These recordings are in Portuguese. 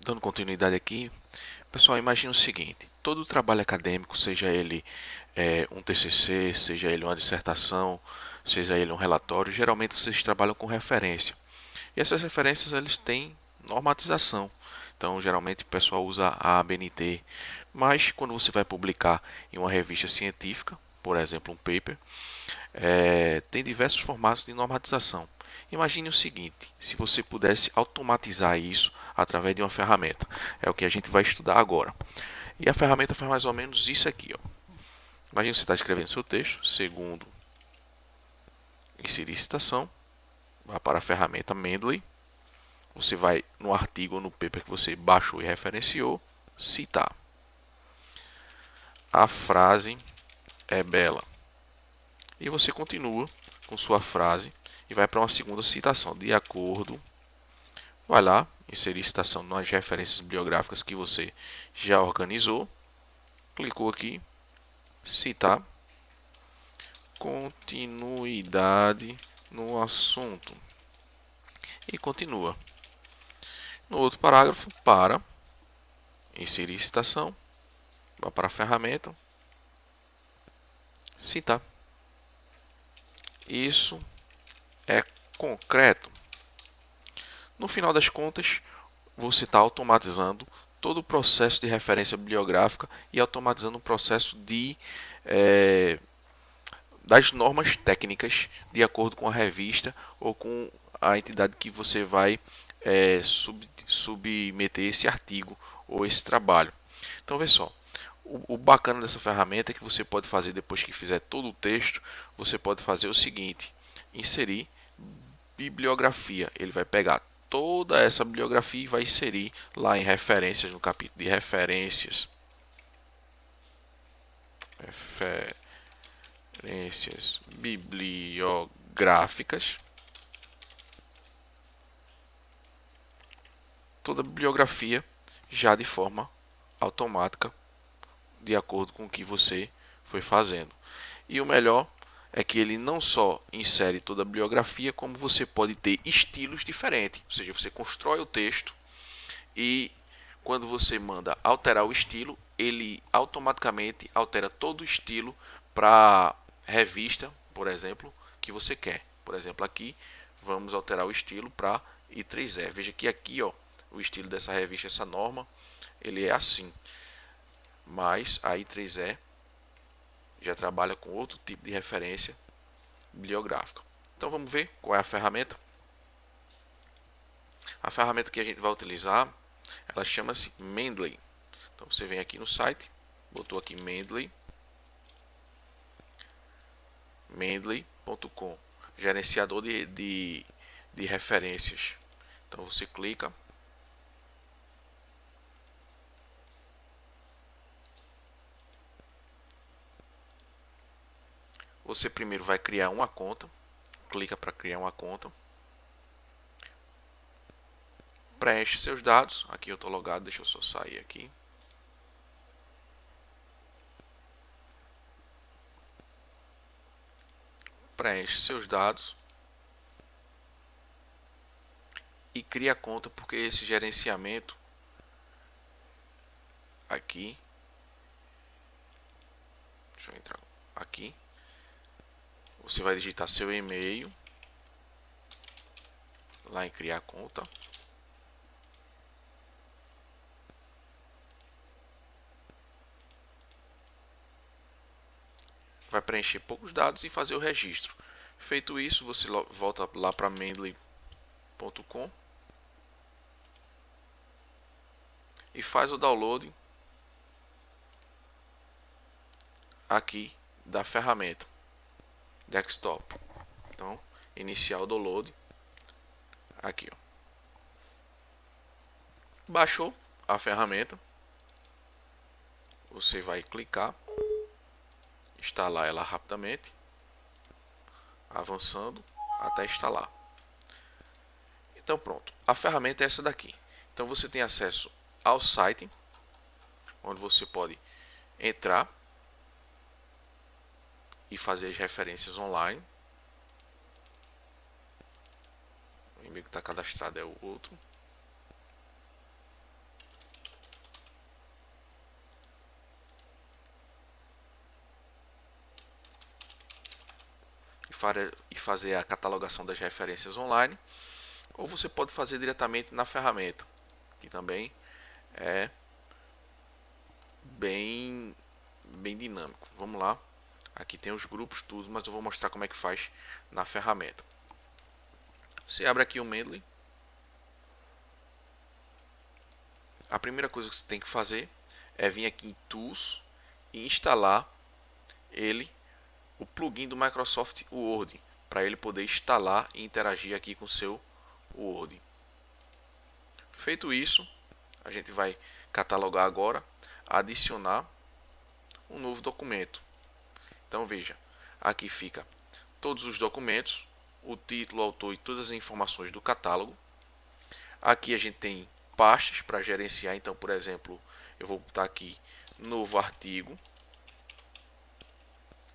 dando continuidade aqui, pessoal, imagine o seguinte: todo trabalho acadêmico, seja ele é, um TCC, seja ele uma dissertação, seja ele um relatório, geralmente vocês trabalham com referência. E essas referências eles têm normatização. Então, geralmente o pessoal usa a ABNT, mas quando você vai publicar em uma revista científica, por exemplo, um paper, é, tem diversos formatos de normatização. Imagine o seguinte, se você pudesse automatizar isso através de uma ferramenta. É o que a gente vai estudar agora. E a ferramenta faz mais ou menos isso aqui. Ó. Imagine você está escrevendo seu texto, segundo inserir citação, vá para a ferramenta Mendeley, você vai no artigo ou no paper que você baixou e referenciou, citar. A frase é bela. E você continua com sua frase e vai para uma segunda citação. De acordo, vai lá, inserir citação nas referências bibliográficas que você já organizou. Clicou aqui, citar. Continuidade no assunto. E continua. No outro parágrafo, para, inserir citação, vá para a ferramenta, citar. Isso é concreto. No final das contas, você está automatizando todo o processo de referência bibliográfica e automatizando o processo de é, das normas técnicas de acordo com a revista ou com a entidade que você vai é, sub, submeter esse artigo ou esse trabalho. Então, vê só. O, o bacana dessa ferramenta é que você pode fazer depois que fizer todo o texto, você pode fazer o seguinte: inserir bibliografia. Ele vai pegar toda essa bibliografia e vai inserir lá em referências, no capítulo de referências. Referências bibliográficas. Toda a bibliografia já de forma automática, de acordo com o que você foi fazendo. E o melhor é que ele não só insere toda a bibliografia, como você pode ter estilos diferentes. Ou seja, você constrói o texto e quando você manda alterar o estilo, ele automaticamente altera todo o estilo para revista, por exemplo, que você quer. Por exemplo, aqui vamos alterar o estilo para I3E. Veja que aqui, ó, o estilo dessa revista, essa norma, ele é assim. Mas a I3E já trabalha com outro tipo de referência bibliográfica. Então vamos ver qual é a ferramenta. A ferramenta que a gente vai utilizar, ela chama-se Mendeley. Então você vem aqui no site, botou aqui Mendeley, mendeley.com, gerenciador de, de, de referências. Então você clica Você primeiro vai criar uma conta, clica para criar uma conta, preenche seus dados, aqui eu estou logado, deixa eu só sair aqui. Preenche seus dados. E cria a conta porque esse gerenciamento aqui. Deixa eu entrar aqui você vai digitar seu e-mail lá em criar conta. Vai preencher poucos dados e fazer o registro. Feito isso, você volta lá para mendeley.com e faz o download aqui da ferramenta desktop. Então, iniciar o download. Aqui, ó. Baixou a ferramenta. Você vai clicar, instalar ela rapidamente, avançando até instalar. Então pronto, a ferramenta é essa daqui. Então você tem acesso ao site, onde você pode entrar e fazer as referências online. O inimigo que está cadastrado é o outro. e fazer a catalogação das referências online, ou você pode fazer diretamente na ferramenta, que também é bem, bem dinâmico. Vamos lá. Aqui tem os grupos, tudo, mas eu vou mostrar como é que faz na ferramenta. Você abre aqui o Mendeley. A primeira coisa que você tem que fazer é vir aqui em Tools e instalar ele, o plugin do Microsoft Word, para ele poder instalar e interagir aqui com o seu Word. Feito isso, a gente vai catalogar agora, adicionar um novo documento. Então veja, aqui fica todos os documentos, o título, o autor e todas as informações do catálogo. Aqui a gente tem pastas para gerenciar, então por exemplo, eu vou botar aqui novo artigo,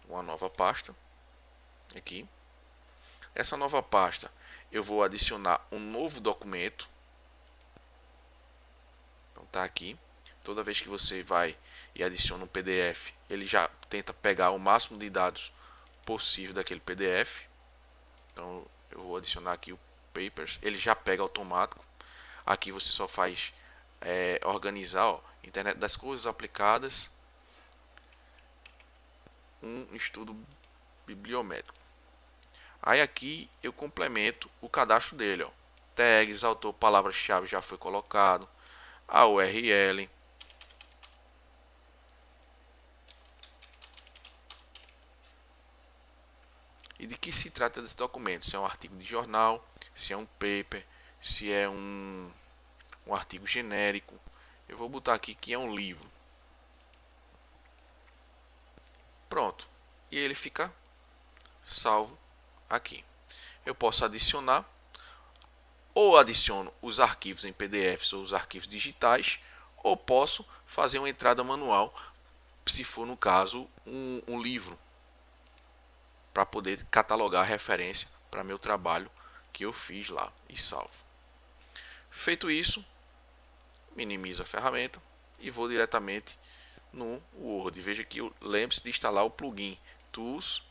uma nova pasta aqui. Essa nova pasta eu vou adicionar um novo documento. Então tá aqui. Toda vez que você vai e adiciona um PDF, ele já tenta pegar o máximo de dados possível daquele PDF. Então eu vou adicionar aqui o papers, ele já pega automático. Aqui você só faz é, organizar, ó, internet das coisas aplicadas, um estudo bibliométrico. Aí aqui eu complemento o cadastro dele, ó. Tags, autor, palavra-chave já foi colocado, a URL, e de que se trata desse documento, se é um artigo de jornal, se é um paper, se é um, um artigo genérico. Eu vou botar aqui que é um livro. Pronto. E ele fica salvo aqui. Eu posso adicionar ou adiciono os arquivos em PDFs ou os arquivos digitais, ou posso fazer uma entrada manual, se for no caso um, um livro, para poder catalogar a referência para meu trabalho que eu fiz lá e salvo. Feito isso, minimizo a ferramenta e vou diretamente no Word. Veja que lembre-se de instalar o plugin Tools.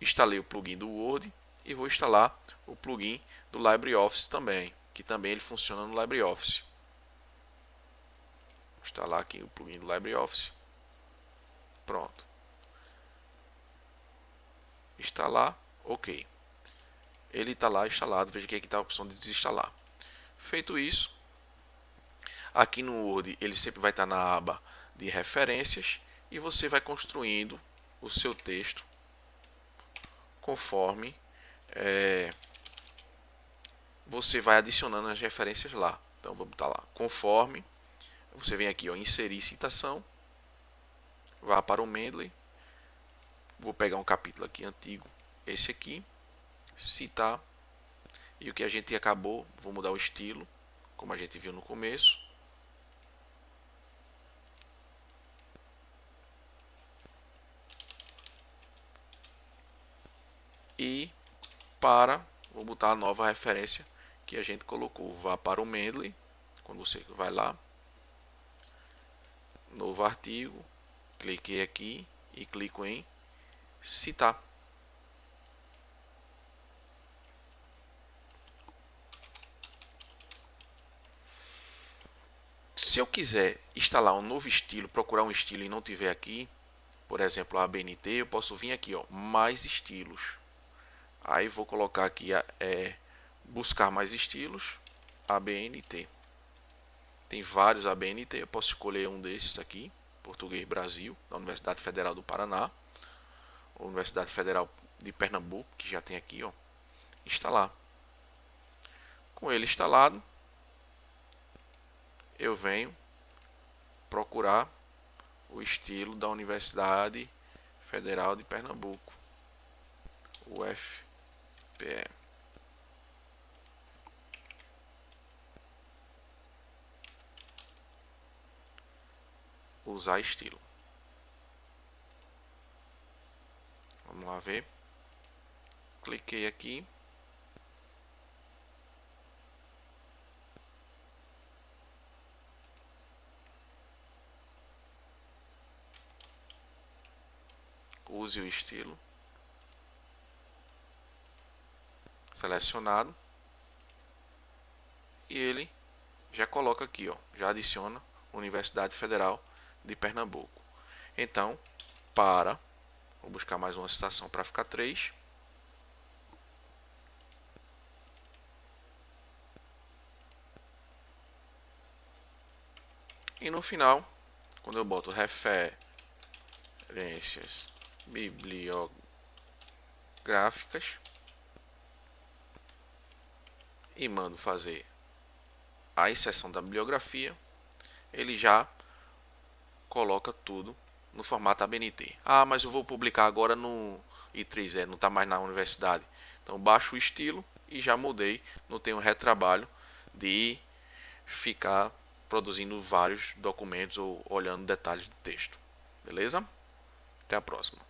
Instalei o plugin do Word e vou instalar o plugin do LibreOffice também, que também ele funciona no LibreOffice. Vou instalar aqui o plugin do LibreOffice. Pronto. Instalar, ok. Ele está lá instalado, veja que aqui está a opção de desinstalar. Feito isso, aqui no Word ele sempre vai estar na aba de referências e você vai construindo o seu texto conforme é, você vai adicionando as referências lá. Então vou botar lá conforme você vem aqui ó, inserir citação, vá para o Mendeley, vou pegar um capítulo aqui antigo, esse aqui, citar e o que a gente acabou, vou mudar o estilo, como a gente viu no começo. e para, vou botar a nova referência que a gente colocou, vá para o Mendeley, quando você vai lá, novo artigo, cliquei aqui e clico em citar. Se eu quiser instalar um novo estilo, procurar um estilo e não tiver aqui, por exemplo, a ABNT, eu posso vir aqui, ó, mais estilos. Aí vou colocar aqui é, buscar mais estilos, ABNT. Tem vários ABNT, eu posso escolher um desses aqui, Português Brasil, da Universidade Federal do Paraná, Universidade Federal de Pernambuco, que já tem aqui, ó, instalar. Com ele instalado, eu venho procurar o estilo da Universidade Federal de Pernambuco, UF PE. Usar estilo. Vamos lá ver. Cliquei aqui. Use o estilo. selecionado e ele já coloca aqui, ó, já adiciona Universidade Federal de Pernambuco. Então, para, vou buscar mais uma citação para ficar 3. E no final, quando eu boto referências bibliográficas e mando fazer a inserção da bibliografia, ele já coloca tudo no formato ABNT. Ah, mas eu vou publicar agora no I3E, não está mais na universidade. Então baixo o estilo e já mudei, não tenho retrabalho de ficar produzindo vários documentos ou olhando detalhes do texto. Beleza? Até a próxima.